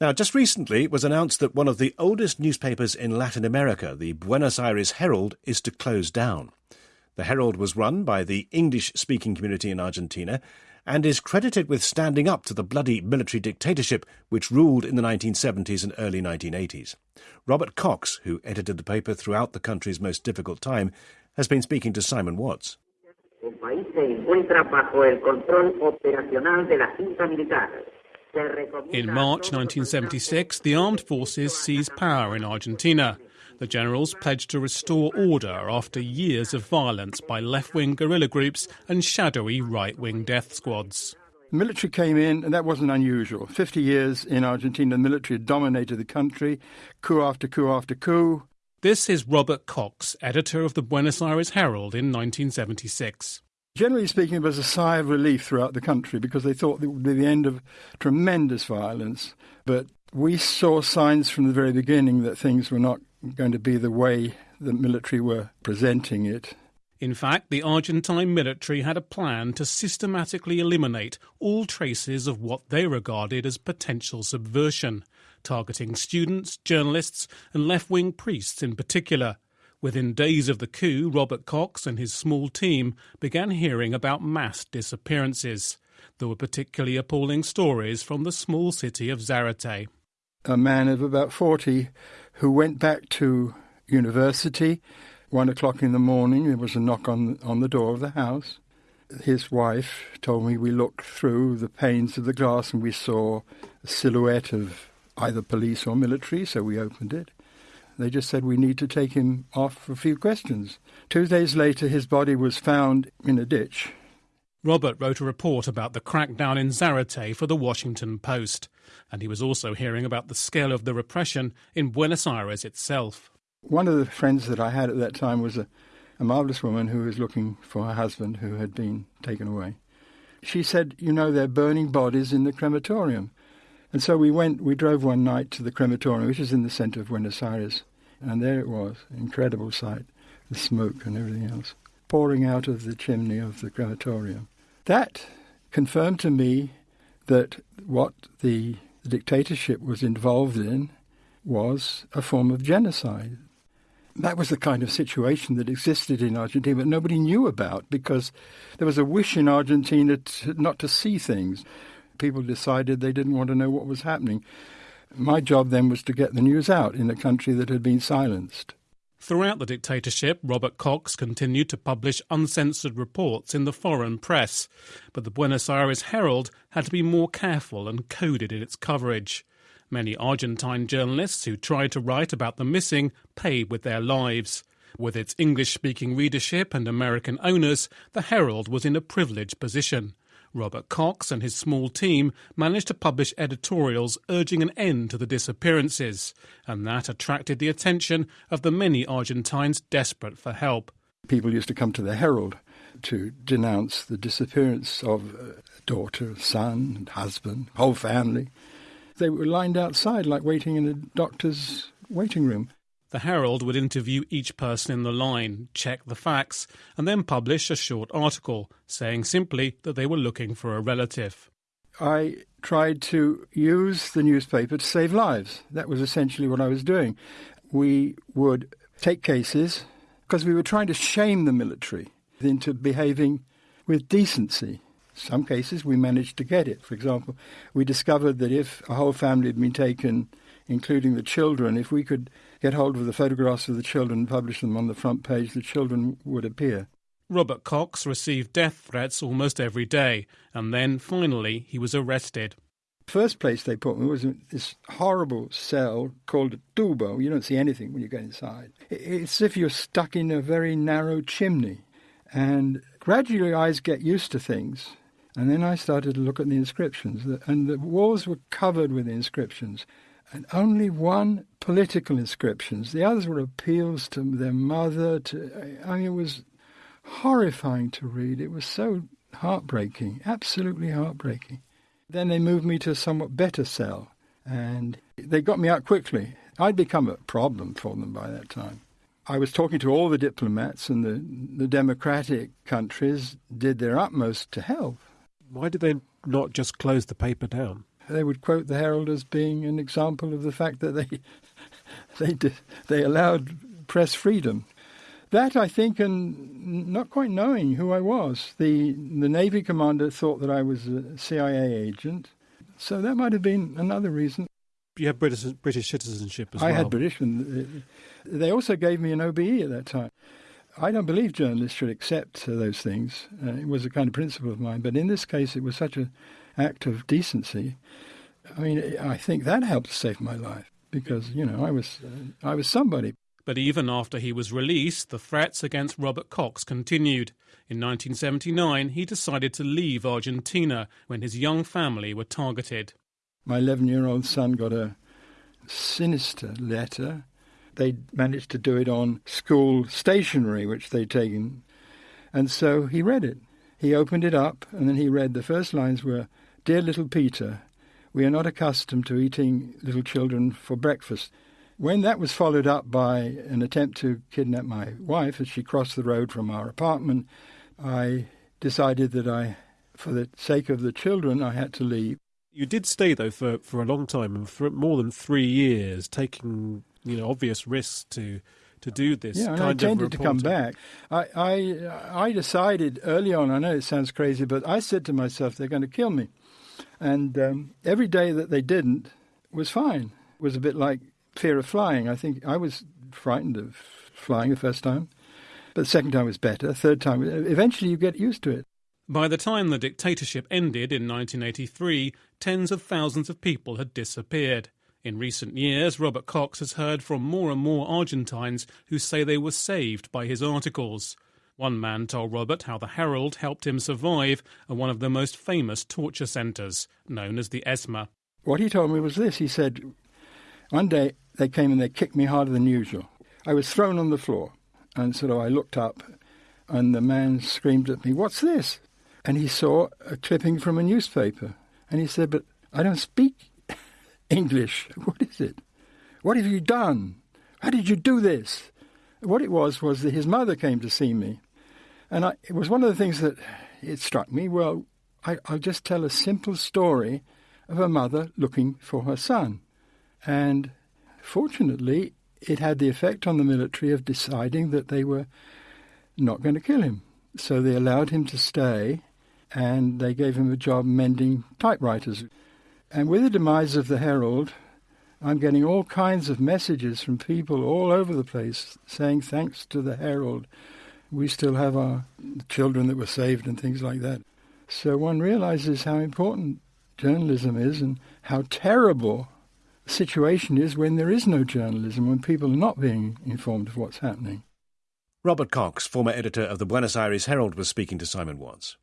Now, just recently it was announced that one of the oldest newspapers in Latin America, the Buenos Aires Herald, is to close down. The Herald was run by the English speaking community in Argentina and is credited with standing up to the bloody military dictatorship which ruled in the 1970s and early 1980s. Robert Cox, who edited the paper throughout the country's most difficult time, has been speaking to Simon Watts. In March 1976, the armed forces seized power in Argentina. The generals pledged to restore order after years of violence by left wing guerrilla groups and shadowy right wing death squads. The military came in, and that wasn't unusual. 50 years in Argentina, the military dominated the country, coup after coup after coup. This is Robert Cox, editor of the Buenos Aires Herald in 1976. Generally speaking, it was a sigh of relief throughout the country because they thought it would be the end of tremendous violence. But we saw signs from the very beginning that things were not going to be the way the military were presenting it. In fact, the Argentine military had a plan to systematically eliminate all traces of what they regarded as potential subversion, targeting students, journalists, and left wing priests in particular. Within days of the coup, Robert Cox and his small team began hearing about mass disappearances. There were particularly appalling stories from the small city of Zarate. A man of about 40 who went back to university. One o'clock in the morning, there was a knock on, on the door of the house. His wife told me we looked through the panes of the glass and we saw a silhouette of either police or military, so we opened it. They just said we need to take him off for a few questions. Two days later, his body was found in a ditch. Robert wrote a report about the crackdown in Zarate for the Washington Post, and he was also hearing about the scale of the repression in Buenos Aires itself. One of the friends that I had at that time was a, a marvelous woman who was looking for her husband who had been taken away. She said, You know, they're burning bodies in the crematorium. And so we went, we drove one night to the crematorium, which is in the center of Buenos Aires, and there it was, incredible sight, the smoke and everything else, pouring out of the chimney of the crematorium. That confirmed to me that what the dictatorship was involved in was a form of genocide. That was the kind of situation that existed in Argentina, but nobody knew about because there was a wish in Argentina to, not to see things. People decided they didn't want to know what was happening. My job then was to get the news out in a country that had been silenced. Throughout the dictatorship, Robert Cox continued to publish uncensored reports in the foreign press, but the Buenos Aires Herald had to be more careful and coded in its coverage. Many Argentine journalists who tried to write about the missing paid with their lives. With its English speaking readership and American owners, the Herald was in a privileged position. Robert Cox and his small team managed to publish editorials urging an end to the disappearances, and that attracted the attention of the many Argentines desperate for help. People used to come to the Herald to denounce the disappearance of uh, daughter, son, husband, whole family. They were lined outside like waiting in a doctor's waiting room. The Herald would interview each person in the line, check the facts, and then publish a short article saying simply that they were looking for a relative. I tried to use the newspaper to save lives. That was essentially what I was doing. We would take cases because we were trying to shame the military into behaving with decency. Some cases we managed to get it. For example, we discovered that if a whole family had been taken, including the children, if we could get hold of the photographs of the children and publish them on the front page, the children would appear. Robert Cox received death threats almost every day, and then finally he was arrested. First place they put me was in this horrible cell called a tubo. You don't see anything when you get inside. It's as if you're stuck in a very narrow chimney. And gradually, eyes get used to things. And then I started to look at the inscriptions, and the walls were covered with inscriptions and only one political inscriptions. The others were appeals to their mother. To I mean, it was horrifying to read. It was so heartbreaking, absolutely heartbreaking. Then they moved me to a somewhat better cell, and they got me out quickly. I'd become a problem for them by that time. I was talking to all the diplomats, and the, the democratic countries did their utmost to help. Why did they not just close the paper down? They would quote the Herald as being an example of the fact that they they did, they allowed press freedom. That I think, and not quite knowing who I was, the the Navy commander thought that I was a CIA agent, so that might have been another reason. You have British British citizenship as I well. I had British, and they also gave me an OBE at that time. I don't believe journalists should accept those things. Uh, it was a kind of principle of mine, but in this case, it was such an act of decency. I mean, I think that helped save my life because you know I was uh, I was somebody. But even after he was released, the threats against Robert Cox continued. In 1979, he decided to leave Argentina when his young family were targeted. My 11 year old son got a sinister letter. They managed to do it on school stationery, which they'd taken. And so he read it. He opened it up, and then he read the first lines were Dear little Peter, we are not accustomed to eating little children for breakfast. When that was followed up by an attempt to kidnap my wife as she crossed the road from our apartment, I decided that I, for the sake of the children, I had to leave. You did stay though for, for a long time and for more than three years, taking you know obvious risks to to do this. Yeah, and kind I of intended to come back. I, I I decided early on. I know it sounds crazy, but I said to myself, they're going to kill me, and um, every day that they didn't was fine. It was a bit like fear of flying. I think I was frightened of flying the first time, but the second time was better. Third time, eventually, you get used to it. By the time the dictatorship ended in 1983, tens of thousands of people had disappeared. In recent years, Robert Cox has heard from more and more Argentines who say they were saved by his articles. One man told Robert how the Herald helped him survive at one of the most famous torture centres, known as the ESMA. What he told me was this. He said, one day they came and they kicked me harder than usual. I was thrown on the floor, and so I looked up, and the man screamed at me, What's this? And he saw a clipping from a newspaper, and he said, But I don't speak English. What is it? What have you done? How did you do this? What it was was that his mother came to see me, and I, it was one of the things that it struck me. Well, I, I'll just tell a simple story of a mother looking for her son. And fortunately, it had the effect on the military of deciding that they were not going to kill him. So they allowed him to stay and they gave him a job mending typewriters. And with the demise of the Herald, I'm getting all kinds of messages from people all over the place saying, thanks to the Herald, we still have our children that were saved and things like that. So one realizes how important journalism is and how terrible the situation is when there is no journalism, when people are not being informed of what's happening. Robert Cox, former editor of the Buenos Aires Herald, was speaking to Simon Watts.